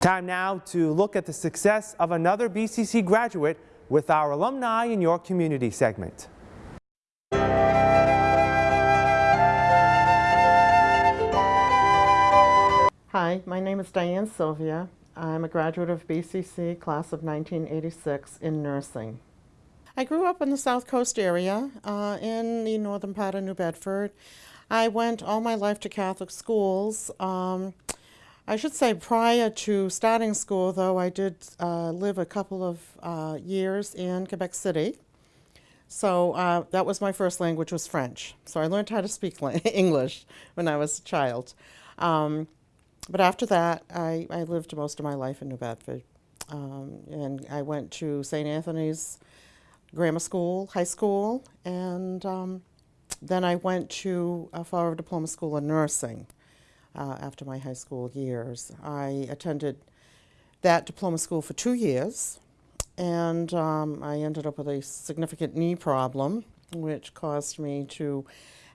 Time now to look at the success of another BCC graduate with our Alumni in Your Community segment. Hi, my name is Diane Sylvia. I'm a graduate of BCC class of 1986 in nursing. I grew up in the South Coast area uh, in the northern part of New Bedford. I went all my life to Catholic schools. Um, I should say prior to starting school, though, I did uh, live a couple of uh, years in Quebec City. So uh, that was my first language was French. So I learned how to speak English when I was a child. Um, but after that, I, I, lived most of my life in New Bedford. Um, and I went to St. Anthony's Grammar School, high school, and um, then I went to a Fall Diploma School in Nursing uh, after my high school years. I attended that diploma school for two years, and um, I ended up with a significant knee problem, which caused me to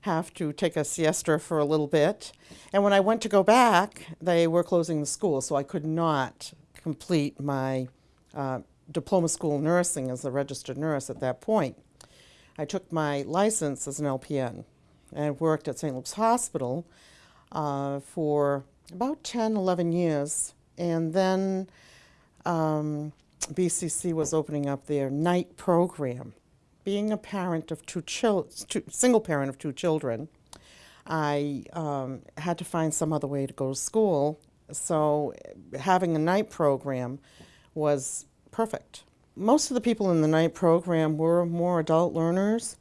have to take a siesta for a little bit. And when I went to go back, they were closing the school, so I could not complete my uh, diploma school nursing as a registered nurse at that point. I took my license as an LPN and worked at St. Luke's Hospital uh, for about 10, 11 years. And then um, BCC was opening up their night program. Being a parent of two children, single parent of two children, I um, had to find some other way to go to school. So having a night program was perfect. Most of the people in the night program were more adult learners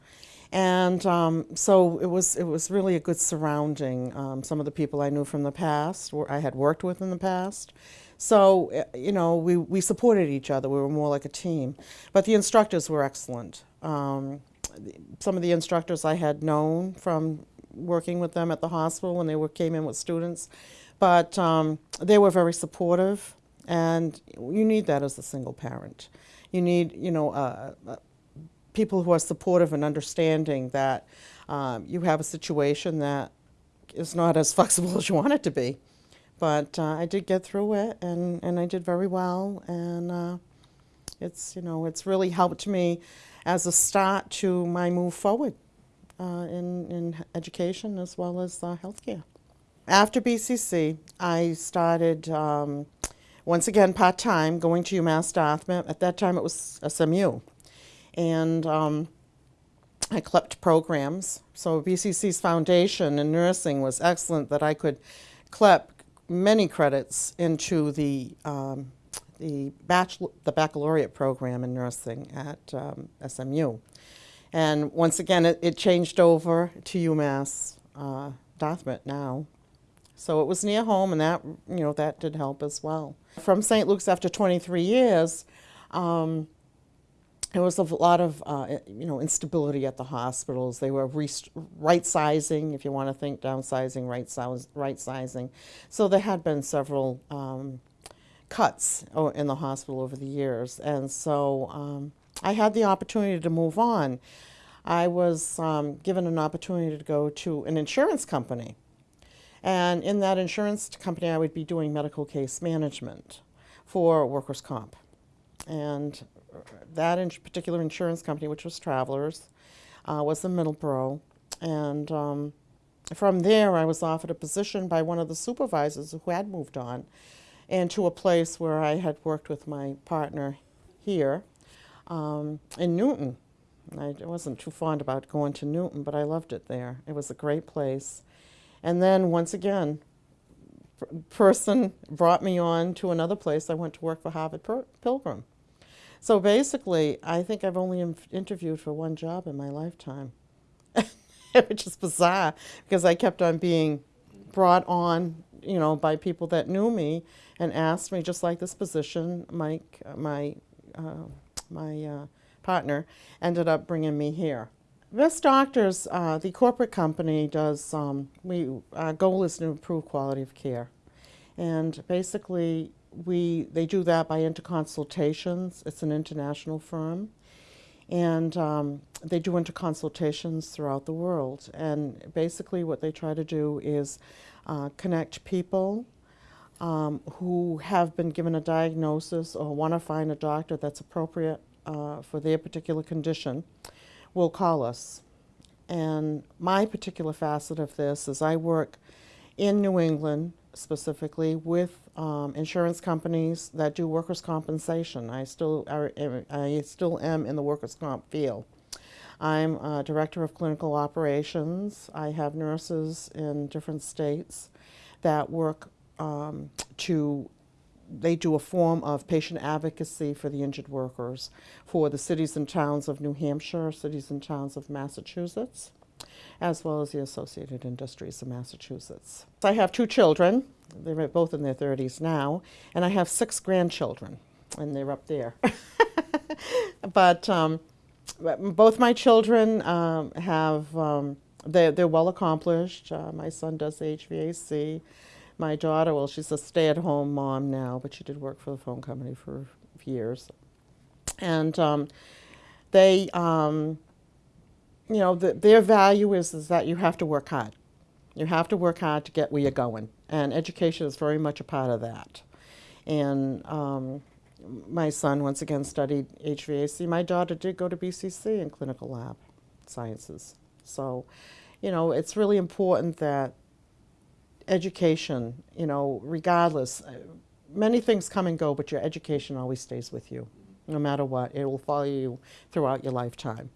and um, so it was, it was really a good surrounding. Um, some of the people I knew from the past, I had worked with in the past. So, eh, you know, we, we supported each other. We were more like a team. But the instructors were excellent. Um, some of the instructors I had known from working with them at the hospital when they were, came in with students. But um, they were very supportive. And you need that as a single parent. You need, you know, a, people who are supportive and understanding that um, you have a situation that is not as flexible as you want it to be. But uh, I did get through it, and, and I did very well, and uh, it's, you know, it's really helped me as a start to my move forward uh, in, in education as well as uh, healthcare. After BCC, I started um, once again part-time going to UMass Dartmouth. At that time it was SMU and um, I CLEPT programs. So BCC's foundation in nursing was excellent that I could CLEP many credits into the um, the, bachelor, the baccalaureate program in nursing at um, SMU. And once again, it, it, changed over to UMass uh, Dartmouth now. So it was near home, and that you know that did help as well. From St. Luke's after 23 years, um, there was a lot of uh, you know instability at the hospitals. They were right sizing, if you want to think downsizing, right, size, right sizing. So there had been several um, cuts in the hospital over the years, and so um, I had the opportunity to move on. I was um, given an opportunity to go to an insurance company, and in that insurance company, I would be doing medical case management for workers' comp, and that in particular insurance company, which was Travelers, uh, was in Middleborough. And um, from there, I was offered a position by one of the supervisors who had moved on into a place where I had worked with my partner here um, in Newton. I wasn't too fond about going to Newton, but I loved it there. It was a great place. And then once again, person brought me on to another place. I went to work for Harvard Pilgrim. So basically, I think I've only interviewed for one job in my lifetime, which is bizarre because I kept on being brought on, you know, by people that knew me and asked me, just like this position, Mike, my, uh, my uh, partner, ended up bringing me here. Best Doctors, uh, the corporate company does, um, we, our goal is to improve quality of care. And basically, we, they do that by interconsultations. It's an international firm. And um, they do interconsultations throughout the world. And basically what they try to do is uh, connect people um, who have been given a diagnosis or want to find a doctor that's appropriate uh, for their particular condition will call us. And my particular facet of this is I work in New England specifically with um, insurance companies that do workers' compensation. I still, are, I still am in the workers' comp field. I'm director of clinical operations. I have nurses in different states that work um, to, they do a form of patient advocacy for the injured workers for the cities and towns of New Hampshire, cities and towns of Massachusetts, as well as the Associated Industries of Massachusetts. I have two children. They're both in their 30s now, and I have six grandchildren, and they're up there. but um, both my children um, have, um, they're, they're well accomplished. Uh, my son does HVAC. My daughter, well, she's a stay at home mom now, but she did work for the phone company for years. And um, they, um, you know, the, their value is, is that you have to work hard. You have to work hard to get where you're going. And education is very much a part of that. And um, my son once again studied HVAC. My daughter did go to BCC in clinical lab sciences. So, you know, it's really important that education, you know, regardless, uh, many things come and go, but your education always stays with you. No matter what, it will follow you throughout your lifetime.